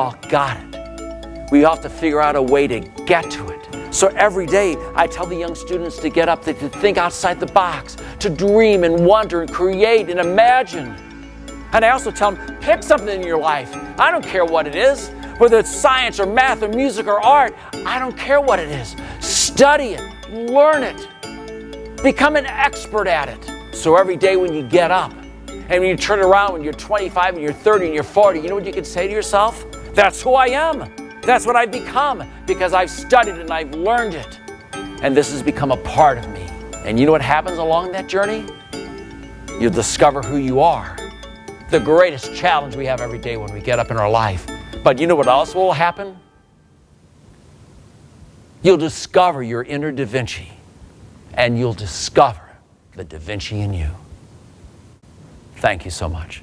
all got it. We have to figure out a way to get to it. So every day I tell the young students to get up, to think outside the box, to dream and wonder and create and imagine. And I also tell them, pick something in your life. I don't care what it is, whether it's science or math or music or art. I don't care what it is. Study it, learn it, become an expert at it. So every day when you get up and when you turn around when you're 25 and you're 30 and you're 40, you know what you can say to yourself? That's who I am. That's what I've become because I've studied and I've learned it. And this has become a part of me. And you know what happens along that journey? You'll discover who you are the greatest challenge we have every day when we get up in our life. But you know what else will happen? You'll discover your inner Da Vinci, and you'll discover the Da Vinci in you. Thank you so much.